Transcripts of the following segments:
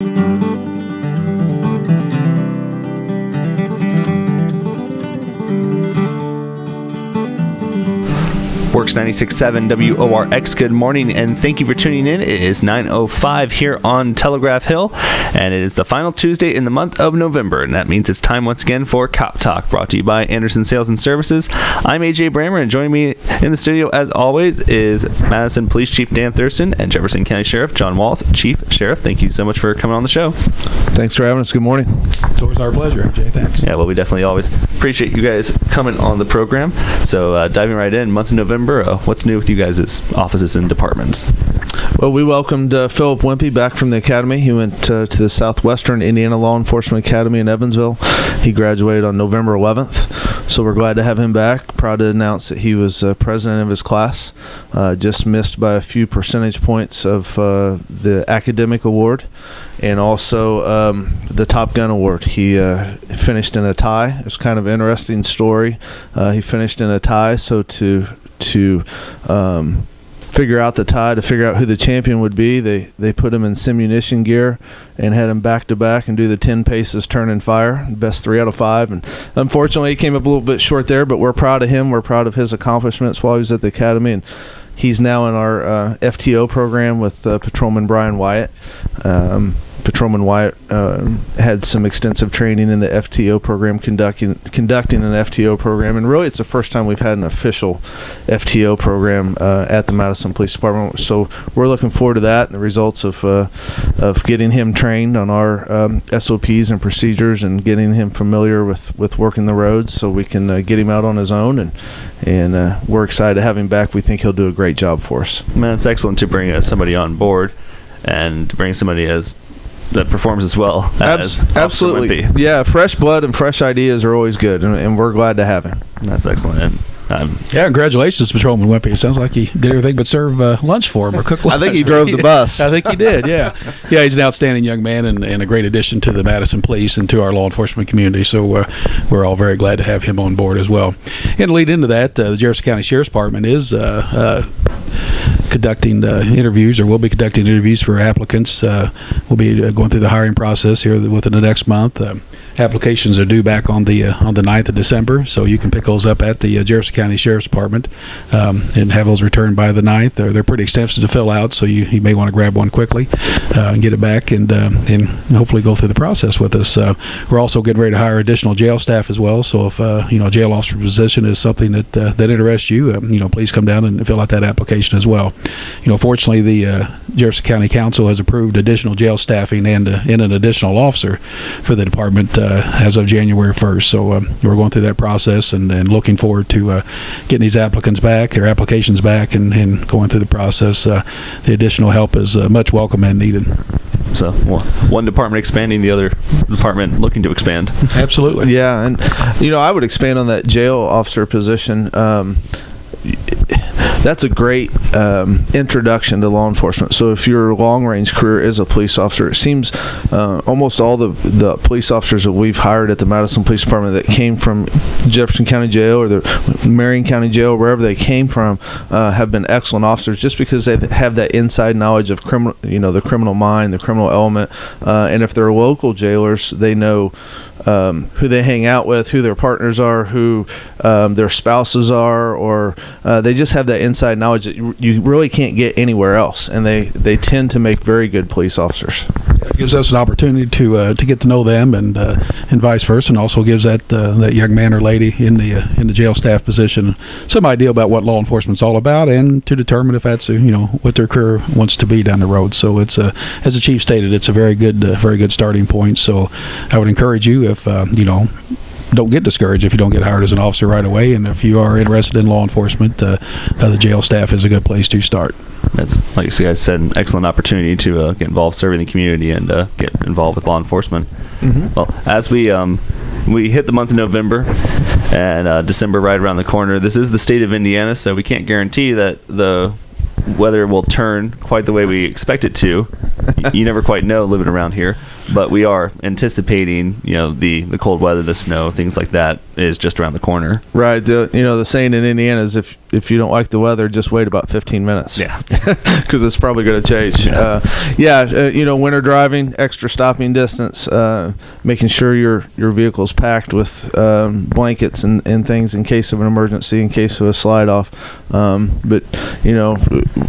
thank you. Works 96.7 WORX. Good morning, and thank you for tuning in. It is 9.05 here on Telegraph Hill, and it is the final Tuesday in the month of November, and that means it's time once again for Cop Talk, brought to you by Anderson Sales and Services. I'm AJ Brammer, and joining me in the studio, as always, is Madison Police Chief Dan Thurston and Jefferson County Sheriff John Wallace. Chief, Sheriff, thank you so much for coming on the show. Thanks for having us. Good morning. It's always our pleasure, AJ. Thanks. Yeah, well, we definitely always appreciate you guys coming on the program. So, uh, diving right in, month of November, what's new with you guys' offices and departments? Well, we welcomed uh, Philip Wimpy back from the academy. He went uh, to the Southwestern Indiana Law Enforcement Academy in Evansville. He graduated on November 11th, so we're glad to have him back. Proud to announce that he was uh, president of his class, uh, just missed by a few percentage points of uh, the academic award and also um, the Top Gun Award. He uh, finished in a tie. It was kind of an interesting story. He finished in a tie, so to to um, figure out the tie, to figure out who the champion would be, they they put him in simunition gear and had him back to back and do the ten paces turn and fire, best three out of five. And unfortunately, he came up a little bit short there, but we're proud of him. We're proud of his accomplishments while he was at the academy and. He's now in our uh, FTO program with uh, Patrolman Brian Wyatt. Um, Patrolman Wyatt uh, had some extensive training in the FTO program, conducting conducting an FTO program, and really, it's the first time we've had an official FTO program uh, at the Madison Police Department. So we're looking forward to that and the results of uh, of getting him trained on our um, SOPs and procedures, and getting him familiar with with working the roads, so we can uh, get him out on his own. And and uh, we're excited to have him back. We think he'll do a great job for us. Man, it's excellent to bring uh, somebody on board and bring somebody as that performs as well as Abs- absolutely. Yeah, fresh blood and fresh ideas are always good, and, and we're glad to have him. That's excellent. Um, Yeah, congratulations, Patrolman Wimpy. It sounds like he did everything but serve uh, lunch for him or cook lunch. I think he drove the bus. I think he did, yeah. Yeah, he's an outstanding young man and, and a great addition to the Madison Police and to our law enforcement community. So uh, we're all very glad to have him on board as well. And to lead into that, uh, the Jefferson County Sheriff's Department is uh, uh, conducting uh, interviews or will be conducting interviews for applicants. Uh, we'll be uh, going through the hiring process here within the next month. Um, applications are due back on the uh, on the 9th of December, so you can pick those up at the uh, Jefferson County Sheriff's Department um, and have those returned by the 9th. They're, they're pretty extensive to fill out, so you, you may want to grab one quickly uh, and get it back and and hopefully go through the process with us. We're also getting ready to hire additional jail staff as well, so if you know a jail officer position is something that that interests you, um, you know please come down and fill out that application as well. You know, fortunately, the uh, Jefferson County Council has approved additional jail staffing and uh, and an additional officer for the department uh, as of January 1st. So um, we're going through that process and, and looking forward to uh, getting these applicants back, their applications back, and, and going through the process. Uh, the additional help is uh, much welcome and needed. so one one department expanding, the other department looking to expand. Absolutely. Yeah, and you know, I would expand on that jail officer position. Um, that's a great um, introduction to law enforcement. So if your long range career is a police officer, it seems uh, almost all the the police officers that we've hired at the Madison Police Department that came from Jefferson County Jail or the Marion County Jail, wherever they came from, uh, have been excellent officers just because they have that inside knowledge of criminal, you know, the criminal mind, the criminal element, uh, and if they're local jailers, they know um, who they hang out with, who their partners are, who um, their spouses are, or uh, they just have that inside knowledge that you, really can't get anywhere else, and they they tend to make very good police officers. It gives us an opportunity to uh, to get to know them and uh, and vice versa, and also gives that uh, that young man or lady in the uh, in the jail staff position some idea about what law enforcement's all about, and to determine if that's uh, you know what their career wants to be down the road. So it's a as the chief stated, it's a very good uh, very good starting point. So I would encourage you if uh, you know don't get discouraged if you don't get hired as an officer right away. And if you are interested in law enforcement, uh, uh, the jail staff is a good place to start. That's like you guys said, an excellent opportunity to uh, get involved serving the community and uh, get involved with law enforcement. Well, as we um, we hit the month of November and uh, December right around the corner, this is the state of Indiana, so we can't guarantee that the weather will turn quite the way we expect it to. You never quite know living around here, but we are anticipating, you know, the the cold weather, the snow, things like that is just around the corner. Right. The, you know, the saying in Indiana is if if you don't like the weather, just wait about 15 minutes. Yeah. because it's probably going to change. Yeah. Uh, yeah, uh, you know, winter driving, extra stopping distance, uh, making sure your your vehicle is packed with um, blankets and, and things in case of an emergency, in case of a slide off. Um, but you know,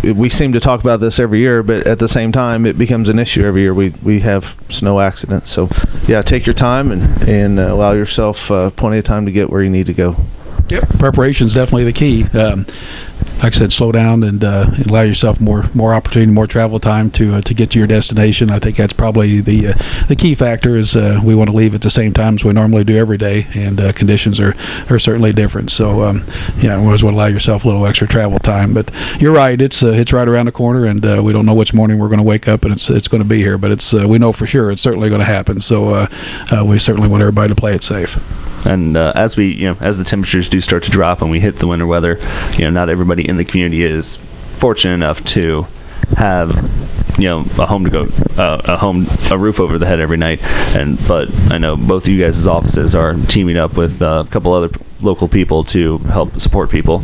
we seem to talk about this every year, but at the same time, it becomes an issue every year. We we have snow accidents, so yeah, take your time and and uh, allow yourself uh, plenty of time to get where you need to go. Yep. Preparation is definitely the key. Um, like I said, slow down and uh, allow yourself more more opportunity, more travel time to uh, to get to your destination. I think that's probably the uh, the key factor. Is uh, we want to leave at the same time as we normally do every day, and uh, conditions are, are certainly different. So um, yeah, you always want to allow yourself a little extra travel time. But you're right; it's uh, it's right around the corner, and we don't know which morning we're going to wake up and it's it's going to be here. But it's we know for sure it's certainly going to happen. So we certainly want everybody to play it safe. And uh, as we, you know, as the temperatures do start to drop and we hit the winter weather, you know, not everybody in the community is fortunate enough to have, you know, a home to go, uh, a home, a roof over the head every night. And but I know both of you guys' offices are teaming up with uh, a couple other local people to help support people.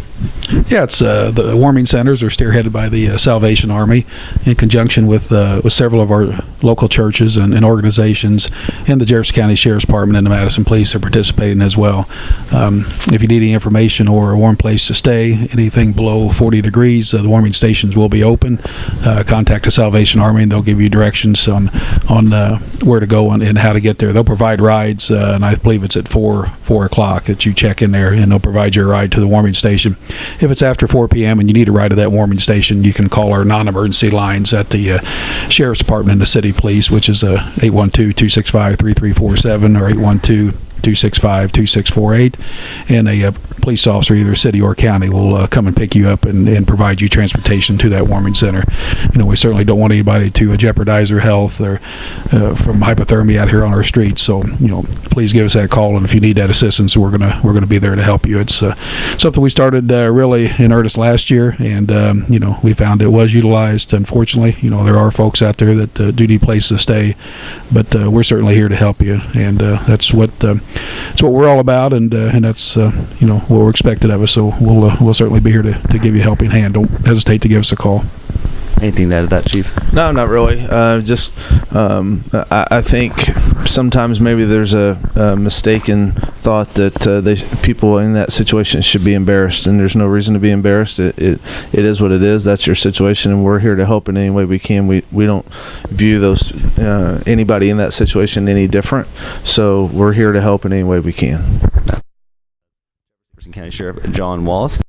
Yeah, it's uh, the warming centers are spearheaded by the uh, Salvation Army in conjunction with uh, with several of our local churches and, and organizations, and the Jefferson County Sheriff's Department and the Madison Police are participating as well. Um, if you need any information or a warm place to stay, anything below 40 degrees, uh, the warming stations will be open. Uh, contact the Salvation Army and they'll give you directions on on uh, where to go and, and how to get there. They'll provide rides, and I believe it's at four four o'clock that you check in there, and they'll provide you a ride to the warming station. If it's after 4 p.m. and you need a ride to that warming station, you can call our non-emergency lines at the uh, Sheriff's Department and the City Police, which is uh, 812-265-3347 or 812 265 2648 and a uh, police officer either city or county will uh, come and pick you up and, and provide you transportation to that warming center. You know we certainly don't want anybody to uh, jeopardize their health or from hypothermia out here on our streets. So you know please give us that call. And if you need that assistance we're gonna we're gonna be there to help you. It's something we started really in earnest last year. And um, you know we found it was utilized. Unfortunately you know there are folks out there that do need places to stay. But we're certainly here to help you. And that's what uh, that's what we're all about and uh, and that's uh, you know what we're expected of us. So we'll uh, we'll certainly be here to, to give you a helping hand. Don't hesitate to give us a call Anything to add to that, Chief? No, not really. Uh, just um, I, I think sometimes maybe there's a, a mistaken thought that uh, they people in that situation should be embarrassed, and there's no reason to be embarrassed. It, it it is what it is. That's your situation, and we're here to help in any way we can. We we don't view those uh, anybody in that situation any different. So we're here to help in any way we can. Jefferson County Sheriff John Wallace.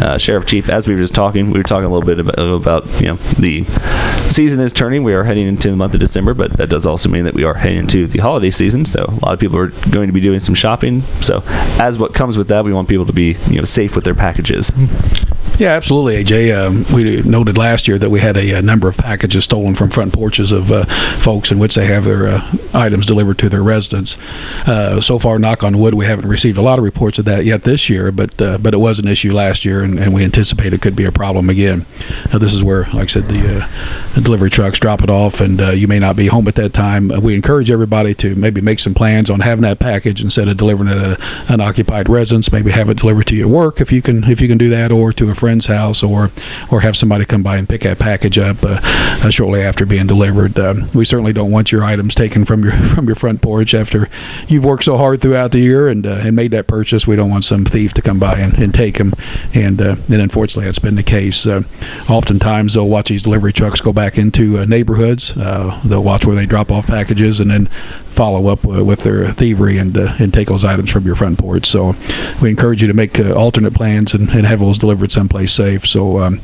Uh, Sheriff Chief, as we were just talking, we were talking a little bit about, about, you know the season is turning. We are heading into the month of December, but that does also mean that we are heading into the holiday season. So a lot of people are going to be doing some shopping. So as what comes with that, we want people to be you know safe with their packages. Yeah, absolutely, AJ. Um, we noted last year that we had a, a, number of packages stolen from front porches of uh, folks in which they have their uh, items delivered to their residence. Uh, so far, knock on wood, we haven't received a lot of reports of that yet this year, but uh, but it was an issue last year, and, and we anticipate it could be a problem again. this is where, like I said, the, uh, the delivery trucks drop it off, and uh, you may not be home at that time. we encourage everybody to maybe make some plans on having that package instead of delivering it at an occupied residence. Maybe have it delivered to your work if you can if you can do that, or to a friend's house or or have somebody come by and pick that package up uh, uh, shortly after being delivered. Um, we certainly don't want your items taken from your from your front porch after you've worked so hard throughout the year and uh, and made that purchase. We don't want some thief to come by and, and take them and and uh, and unfortunately that's been the case. Uh, oftentimes they'll watch these delivery trucks go back into uh, neighborhoods. Uh, they'll watch where they drop off packages and then follow up uh, with their thievery and uh, and take those items from your front porch. So we encourage you to make alternate plans and, and have those delivered someplace safe, so um,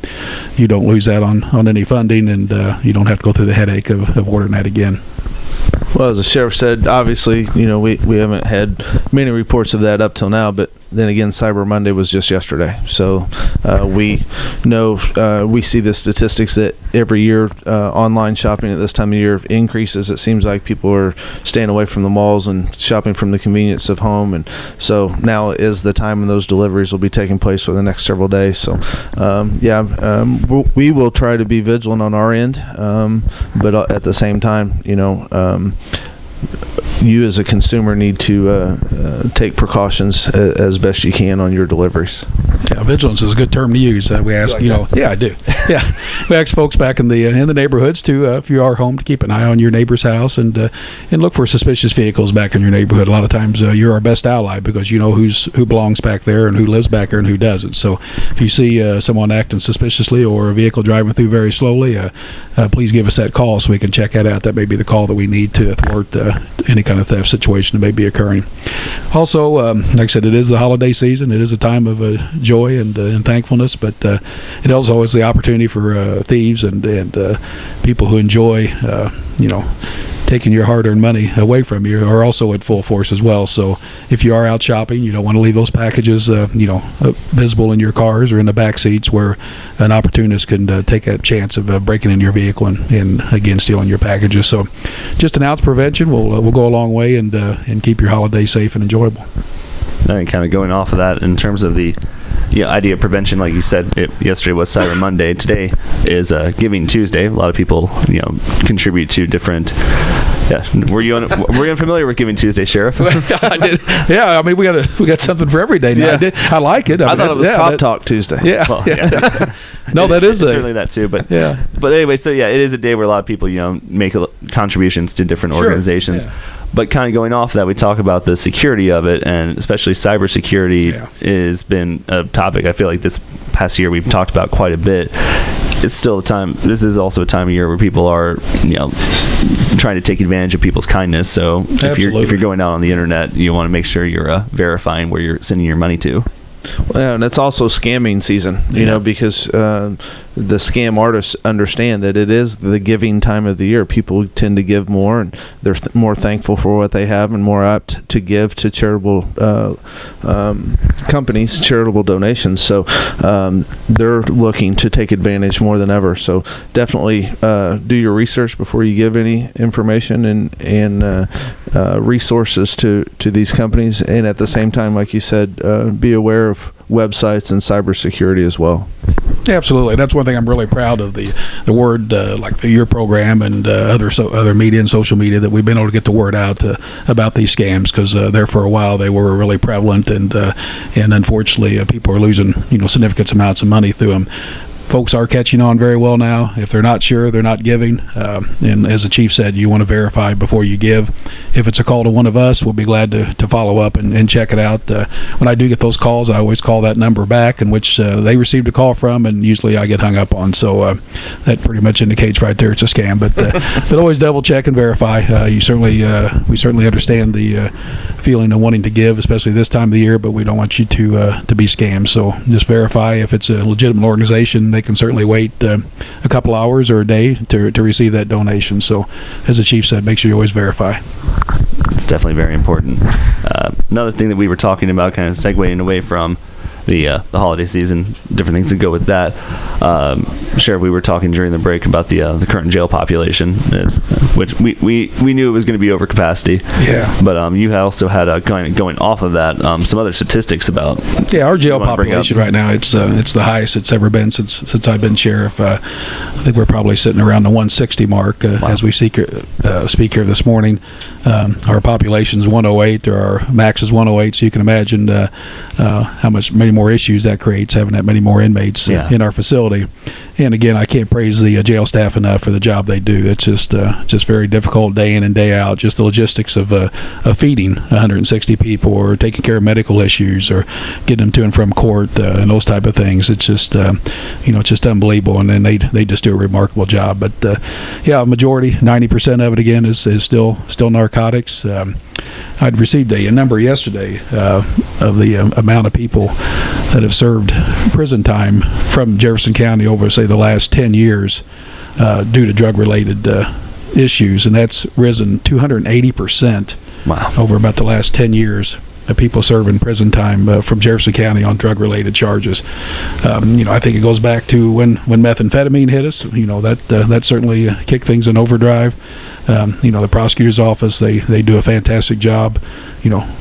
you don't lose that on on any funding and you don't have to go through the headache of, of ordering that again. Well, as the sheriff said, obviously, you know, we, we haven't had many reports of that up till now, but then again, Cyber Monday was just yesterday. So uh, we know, uh, we see the statistics that every year uh, online shopping at this time of year increases. It seems like people are staying away from the malls and shopping from the convenience of home. And so now is the time when those deliveries will be taking place for the next several days. So, um, yeah, um, we'll, we will try to be vigilant on our end, um, but uh, at the same time, you know, um, you as a consumer need to uh, uh, take precautions a, as best you can on your deliveries. Yeah, vigilance is a good term to use. Uh, we ask, like you know, yeah, I do. Yeah, we ask folks back in the uh, in the neighborhoods to, uh, if you are home, to keep an eye on your neighbor's house and uh, and look for suspicious vehicles back in your neighborhood. A lot of times, uh, you're our best ally because you know who's who belongs back there and who lives back there and who doesn't. So, if you see uh, someone acting suspiciously or a vehicle driving through very slowly, uh, uh, please give us that call so we can check that out. That may be the call that we need to thwart uh, any kind of theft situation that may be occurring. Also, um, like I said, it is the holiday season. It is a time of uh, joy and, uh, and thankfulness, but uh, it also is the opportunity for uh, thieves and and people who enjoy, you know, taking your hard-earned money away from you are also at full force as well. So if you are out shopping, you don't want to leave those packages, uh, you know, uh, visible in your cars or in the back seats where an opportunist can uh, take a chance of uh, breaking into your vehicle and, and again stealing your packages. So just an ounce prevention will uh, will go a long way and and keep your holiday safe and enjoyable. And kind of going off of that in terms of the yeah, idea of prevention, like you said, it, yesterday was Cyber Monday. Today is uh, Giving Tuesday. A lot of people, you know, contribute to different. Yeah, were you un- were you unfamiliar with Giving Tuesday, Sheriff? I did. Yeah, I mean we got a, we got something for every day now. Yeah. I, did, I like it. I mean, thought it was yeah, Cop that- Talk Tuesday. Yeah, Well, yeah. yeah. no, that is It's a certainly that too. But yeah. But anyway, so yeah, it is a day where a lot of people, you know, make a, contributions to different Sure, organizations. yeah. But kind of going off that, we talk about the security of it, and especially cybersecurity Yeah. has been a topic. I feel like this past year we've talked about quite a bit. It's still a time. This is also a time of year where people are, you know, trying to take advantage of people's kindness. So if you're if you're going out on the internet, you want to make sure you're uh, verifying where you're sending your money to. Well, and it's also scamming season, you Yeah. know, because uh, the scam artists understand that it is the giving time of the year. People tend to give more, and they're th- more thankful for what they have, and more apt to give to charitable uh, um, companies, charitable donations. So um, they're looking to take advantage more than ever. So definitely uh, do your research before you give any information and and uh, uh, resources to to these companies, and at the same time, like you said, uh, be aware of websites and cybersecurity as well. Absolutely, that's one thing I'm really proud of the the word uh, like the your program and uh, other so other media and social media that we've been able to get the word out uh, about these scams because uh, there for a while they were really prevalent and uh, and unfortunately people are losing you know significant amounts of money through them. Folks are catching on very well now. If they're not sure, they're not giving. Um, and as the chief said, you want to verify before you give. If it's a call to one of us, we'll be glad to, to follow up and, and check it out. Uh, when I do get those calls, I always call that number back in which uh, they received a call from, and usually I get hung up on. So uh, that pretty much indicates right there it's a scam. But uh, but always double check and verify. Uh, you certainly uh, we certainly understand the feeling of wanting to give, especially this time of the year. But we don't want you to uh, to be scammed. So just verify if it's a legitimate organization. They can certainly wait uh, a couple hours or a day to to receive that donation. So as the chief said, make sure you always verify. It's definitely very important. Uh, another thing that we were talking about, kind of segueing away from the uh, the holiday season, different things that go with that. Um, Sheriff, we were talking during the break about the uh, the current jail population, is, which we, we, we knew it was going to be over capacity. Yeah. But um, you also had uh, going going off of that um, some other statistics about Yeah, our jail You wanna bring population right now it's uh, it's the highest it's ever been since since I've been sheriff. Uh, I think we're probably sitting around the 160 mark uh, Wow. as we speak here, uh, speak here this morning. Um, our population's 108, or our max is 108. So you can imagine uh, uh, how much many more issues that creates having that many more inmates Yeah. in our facility. And again, I can't praise the uh, jail staff enough for the job they do. It's just uh, just very difficult day in and day out. Just the logistics of uh, of feeding 160 people, or taking care of medical issues, or getting them to and from court, uh, and those type of things. It's just uh, you know it's just unbelievable, and then they they just do a remarkable job. But uh, yeah, majority, 90 percent of it again is, is still still narcotics. Um, I'd received a, a number yesterday uh, of the um, amount of people that have served prison time from Jefferson County over, say, the last 10 years uh, due to drug-related uh, issues, and that's risen 280 percent Wow. over about the last 10 years people serving prison time uh, from Jefferson County on drug-related charges. Um, you know, I think it goes back to when, when methamphetamine hit us. You know, that uh, that certainly uh, kicked things in overdrive. Um, you know, the prosecutor's office they they do a fantastic job. You know.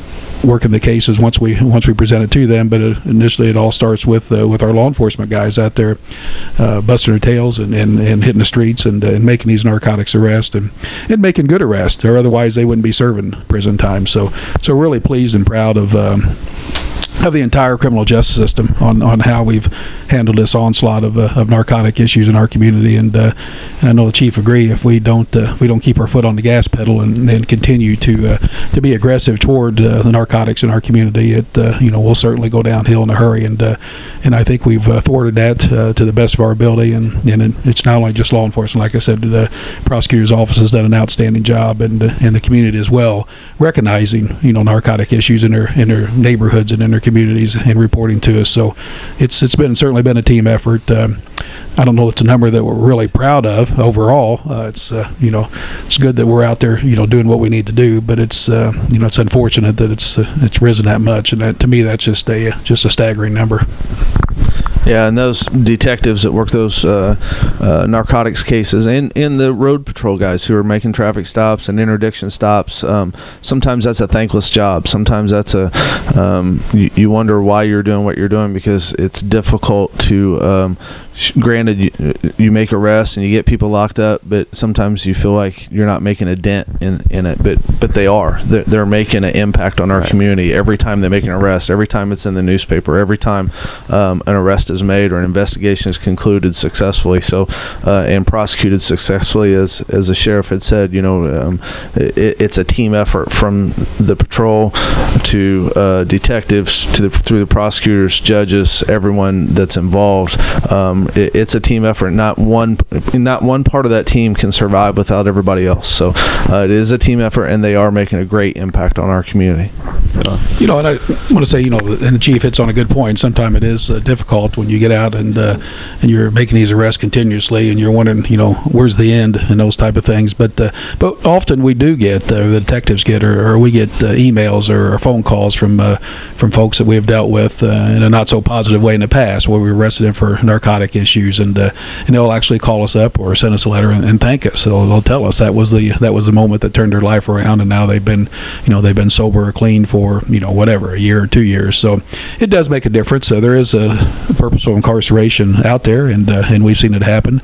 Working the cases once we once we present it to them, but uh initially it all starts with uh, with our law enforcement guys out there, uh, busting their tails and, and, and hitting the streets and, uh, and making these narcotics arrests and, and making good arrests, or otherwise they wouldn't be serving prison time. So so really pleased and proud of um, of the entire criminal justice system on, on how we've handled this onslaught of, uh, of narcotic issues in our community. And uh, and I know the chief agree if we don't uh, we don't keep our foot on the gas pedal and then continue to uh, to be aggressive toward uh, the narcotics in our community it uh, you know we'll certainly go downhill in a hurry. And and I think we've thwarted that to the best of our ability. And and it's not only just law enforcement like I said the prosecutor's office has done an outstanding job and and the community as well recognizing you know narcotic issues in their in their neighborhoods and in their communities and reporting to us. So it's it's been certainly been a team effort. Um, I don't know it's a number that we're really proud of overall. Uh, it's uh, you know it's good that we're out there you know doing what we need to do, but it's uh, you know it's unfortunate that it's uh, it's risen that much, and that, to me that's just a just a staggering number. Yeah, and those detectives that work those uh, uh, narcotics cases, and, and the road patrol guys who are making traffic stops and interdiction stops, um, sometimes that's a thankless job. Sometimes that's a um, you, you wonder why you're doing what you're doing because it's difficult to. Um, granted, you, you make arrests and you get people locked up, but sometimes you feel like you're not making a dent in, in it. But but they are. They're, they're making an impact on our Right. community every time they make an arrest. Every time it's in the newspaper. Every time um, an arrest is made or an investigation is concluded successfully. So uh, and prosecuted successfully, as as the sheriff had said, you know, um, it, it's a team effort from the patrol to uh, detectives to the through the prosecutors, judges, everyone that's involved. Um, it, it's a team effort. Not one not one part of that team can survive without everybody else. So uh, it is a team effort, and they are making a great impact on our community. You know, and I want to say, you know, and the chief hits on a good point. Sometimes it is uh, difficult when you get out and uh, and you're making these arrests continuously, and you're wondering, you know, where's the end and those type of things. But uh, but often we do get uh, the detectives get or, or we get emails or, or phone calls from from folks that we have dealt with in a not so positive way in the past, where we arrested them for narcotic issues, and uh, and they'll actually call us up or send us a letter and, and thank us. So they'll tell us that was the that was the moment that turned their life around, and now they've been, you know, they've been sober or clean for you know whatever a year or two years. So it does make a difference. So there is a purposeful incarceration out there, and uh, and we've seen it happen.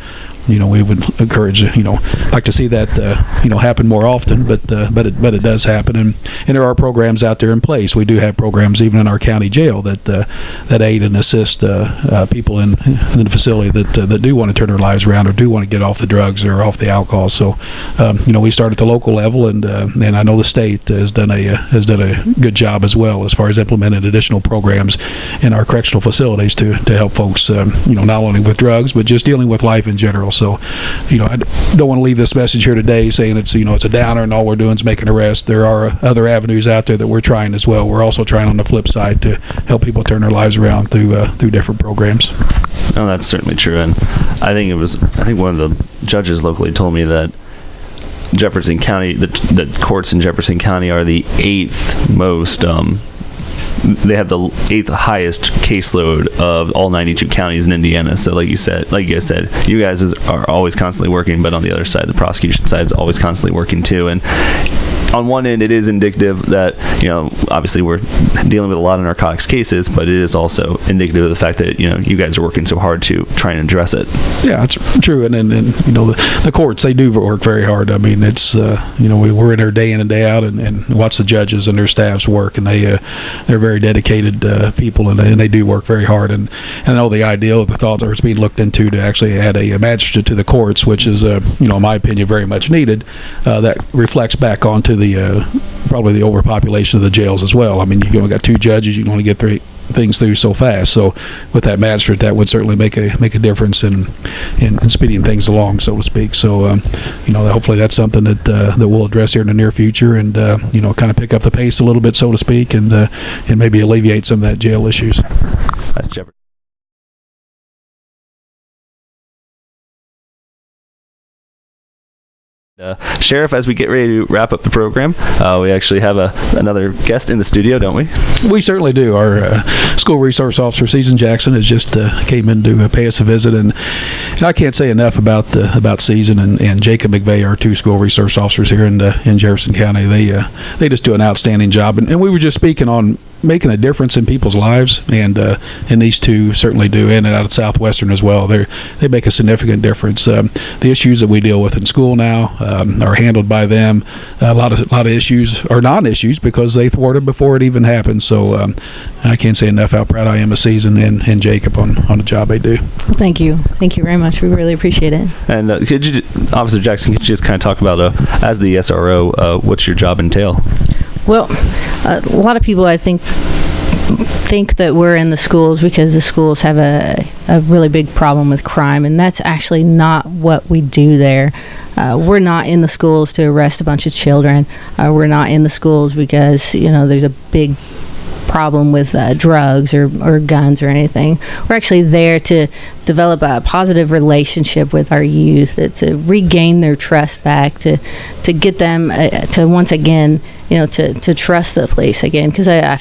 You know, we would encourage, you know, like to see that, uh, you know, happen more often, but uh, but it but it does happen, and and there are programs out there in place. We do have programs even in our county jail that uh, that aid and assist uh, uh, people in, in the facility that uh, that do want to turn their lives around or do want to get off the drugs or off the alcohol. So, um, you know, we start at the local level, and and I know the state has done a has done a good job as well as far as implementing additional programs in our correctional facilities to to help folks, um, you know, not only with drugs but just dealing with life in general. So, you know, I don't want to leave this message here today saying it's you know it's a downer and all we're doing is making arrests. There are other avenues out there that we're trying as well. We're also trying on the flip side to help people turn their lives around through uh, through different programs. No, that's certainly true, and I think it was. I think one of the judges locally told me that Jefferson County, the, the courts in Jefferson County are the eighth most. Um, they have the eighth highest caseload of all 92 counties in Indiana. So, like you said, like you guys said, you guys is, are always constantly working, but on the other side, the prosecution side is always constantly working too. And on one end, it is indicative that you know obviously we're dealing with a lot of narcotics cases, but it is also indicative of the fact that you know you guys are working so hard to try and address it. Yeah, it's true, and and, and you know the, the courts they do work very hard. I mean, it's uh, you know we, we're in there day in and day out, and, and watch the judges and their staffs work, and they uh, they're very dedicated uh, people, and, and they do work very hard. And, and I know the ideal, of the thought is being looked into to actually add a, a magistrate to the courts, which is uh, you know in my opinion very much needed. Uh, that reflects back onto the uh, probably the overpopulation of the jails as well. I mean, you've only got two judges, you can only get three things through so fast. So with that magistrate, that would certainly make a make a difference in in, in speeding things along, so to speak. So um, you know, hopefully that's something that uh, that we'll address here in the near future, and uh, you know, kind of pick up the pace a little bit, so to speak, and uh, and maybe alleviate some of that jail issues. That's. Uh, Sheriff, as we get ready to wrap up the program, uh, we actually have a, another guest in the studio, don't we? We certainly do. Our uh, school resource officer, Susan Jackson, has just uh, came in to uh, pay us a visit, and, and I can't say enough about uh, about Susan and, and Jacob McVeigh, our two school resource officers here in uh, in Jefferson County. They they just do an outstanding job, and, and we were just speaking on making a difference in people's lives, and uh, and these two certainly do, in and out of Southwestern as well. They they make a significant difference. Um, the issues that we deal with in school now um, are handled by them. A lot of a lot of issues are non-issues because they thwarted before it even happened. So um, I can't say enough how proud I am of Susan and, and Jacob on, on the job they do. Well, thank you. Thank you very much. We really appreciate it. And uh, could you, Officer Jackson, could you just kind of talk about, uh, as the SRO, uh, what's your job entail? Well, a lot of people, I think, think that we're in the schools because the schools have a, a really big problem with crime, and that's actually not what we do there. Uh, we're not in the schools to arrest a bunch of children. Uh, we're not in the schools because, you know, there's a big problem with uh, drugs or, or guns or anything. We're actually there to develop a positive relationship with our youth, uh, to regain their trust back, to to get them uh, to once again, you know, to, to trust the police again. Because I, I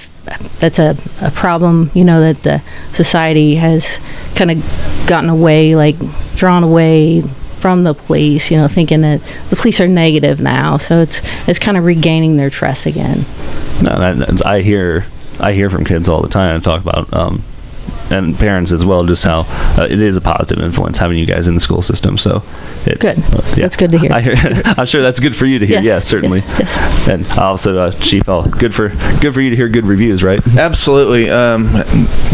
that's a, a problem, you know, that the society has kind of gotten away, like drawn away from the police, you know, thinking that the police are negative now. So it's it's kind of regaining their trust again. No, I hear I hear from kids all the time and talk about um, and parents as well just how uh, it is a positive influence having you guys in the school system. So it's Good. uh, yeah. That's good to hear. I hear, I'm sure that's good for you to hear. Yes, Yes, certainly. yes, yes. And also, uh, Chief, oh, good for good for you to hear good reviews, right? Absolutely. Um,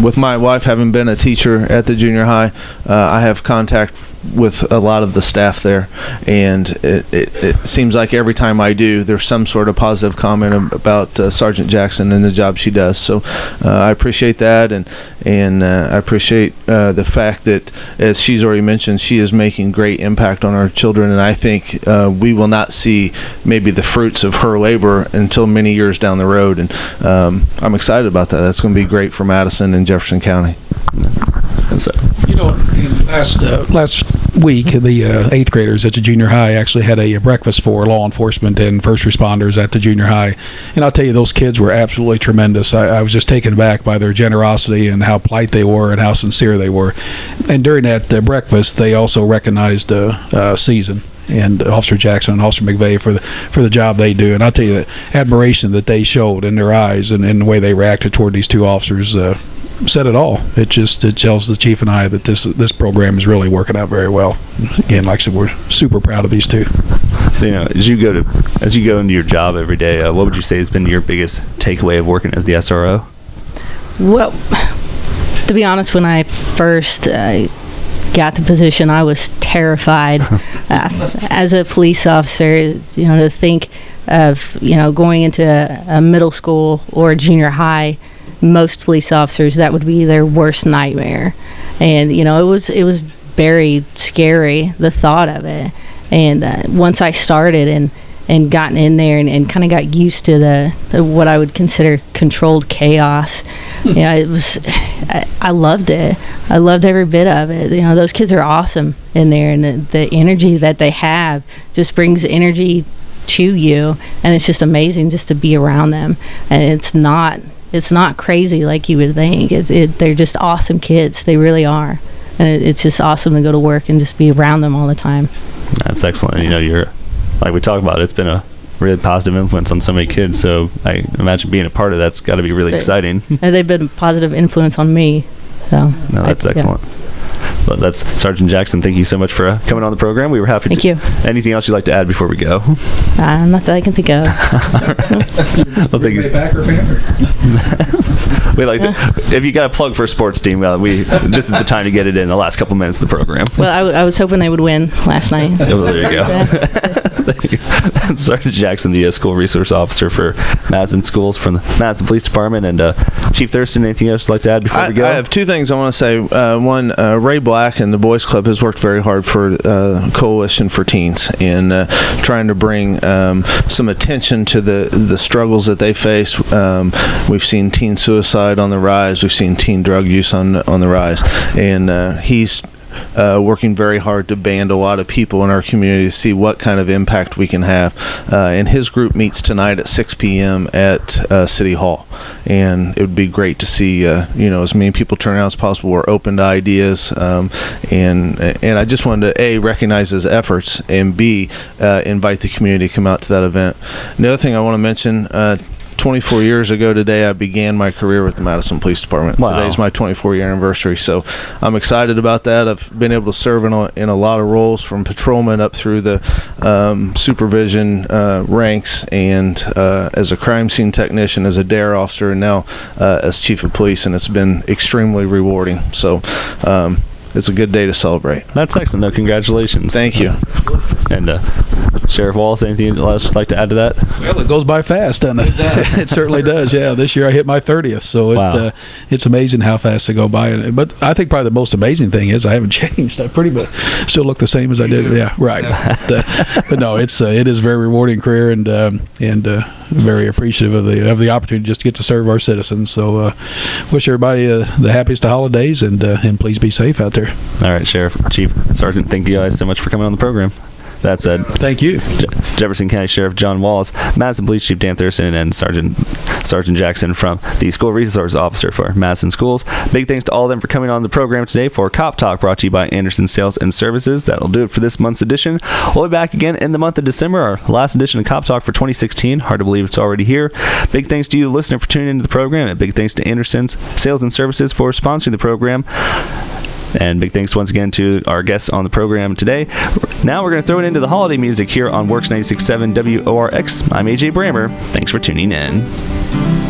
with my wife having been a teacher at the junior high, uh, I have contact with a lot of the staff there, and it, it, it seems like every time I do, there's some sort of positive comment about uh, Sergeant Jackson and the job she does. So uh, I appreciate that, and and uh, I appreciate uh, the fact that, as she's already mentioned, she is making great impact on our children, and I think uh, we will not see maybe the fruits of her labor until many years down the road, and um, I'm excited about that. That's going to be great for Madison and Jefferson County. And so, You know, last uh, last week, the uh, eighth graders at the junior high actually had a breakfast for law enforcement and first responders at the junior high, and I'll tell you, those kids were absolutely tremendous. I, I was just taken aback by their generosity and how polite they were and how sincere they were. And during that uh, breakfast, they also recognized uh, uh, Susan and Officer Jackson and Officer McVeigh for the for the job they do. And I'll tell you the admiration that they showed in their eyes and, and the way they reacted toward these two officers. Uh, said it all. It just it tells the chief and I that this this program is really working out very well. Again, like I said, we're super proud of these two. so you know, as you go to as you go into your job every day, uh, what would you say has been your biggest takeaway of working as the SRO? Well, to be honest, when I first uh, got the position, I was terrified. uh, as a police officer, you know, to think of you know going into a, a middle school or a junior high, most police officers that would be their worst nightmare, and you know it was it was very scary the thought of it. And uh, once I started and and gotten in there and, and kind of got used to the, the what I would consider controlled chaos. you know, it was I, I loved it. I loved every bit of it. You know, those kids are awesome in there, and the, the energy that they have just brings energy to you, and it's just amazing just to be around them. And it's not it's not crazy like you would think. It's it, they're just awesome kids. They really are. And it, it's just awesome to go to work and just be around them all the time. That's excellent. You know, you're like we talked about. It's been a really positive influence on so many kids. So I imagine being a part of that's got to be really They- exciting. And they've been a positive influence on me. So No, I- that's yeah. excellent. But that's Sergeant Jackson. Thank you so much for uh, coming on the program. We were happy. Thank to, you. Anything else you'd like to add before we go? Uh, not that I can think of. well, thank you. Packer fan? We like to, if you got a plug for a sports team, uh, we this is the time to get it in the last couple minutes of the program. Well, I, w- I was hoping they would win last night. Oh, there you go. Thank you. Sergeant Jackson, the uh, school resource officer for Madison Schools from the Madison Police Department, and uh, Chief Thurston. Anything else you'd like to add before I, we go? I have two things I want to say. Uh, one, uh, Ray Black and the Boys Club has worked very hard for uh, Coalition for Teens in uh, trying to bring um, some attention to the the struggles that they face. Um, we've seen teen suicide on the rise. We've seen teen drug use on on the rise, and uh, he's uh, working very hard to band a lot of people in our community to see what kind of impact we can have. Uh, and his group meets tonight at 6 p.m. at uh, City Hall, and it would be great to see uh, you know as many people turn out as possible. We're open to ideas, um, and and I just wanted to a recognize his efforts and b uh, invite the community to come out to that event. Another thing I want to mention. Uh, 24 years ago today, I began my career with the Madison Police Department. Wow. Today's my 24 year anniversary, so I'm excited about that. I've been able to serve in a, in a lot of roles from patrolman up through the um, supervision uh, ranks and uh, as a crime scene technician, as a DARE officer, and now uh, as chief of police, and it's been extremely rewarding. So um, it's a good day to celebrate. That's excellent. No, congratulations. Thank you. And uh, Sheriff Wallace, anything else you'd like to add to that? Well, it goes by fast, doesn't it? It, certainly does. Yeah, this year I hit my thirtieth, so it, Wow. uh, it's amazing how fast they go by. But I think probably the most amazing thing is I haven't changed. I pretty much still look the same as I did. Yeah, right. But, uh, but no, it's uh, it is a very rewarding career and um, and uh, very appreciative of the of the opportunity just to get to serve our citizens. So uh, wish everybody uh, the happiest of holidays and uh, and please be safe out there. All right, Sheriff, Chief, Sergeant, thank you guys so much for coming on the program. That said, uh, Thank you. Je- Jefferson County Sheriff John Wallace, Madison Police Chief Dan Thurston, and Sergeant Sergeant Jackson from the School Resource Officer for Madison Schools. Big thanks to all of them for coming on the program today for Cop Talk, brought to you by Anderson Sales and Services. That'll do it for this month's edition. We'll be back again in the month of December, our last edition of Cop Talk for 2016. Hard to believe it's already here. Big thanks to you, listener, for tuning into the program, and big thanks to Anderson's Sales and Services for sponsoring the program. And big thanks once again to our guests on the program today. Now we're going to throw it into the holiday music here on Works 96.7 WORX. I'm AJ Brammer. Thanks for tuning in.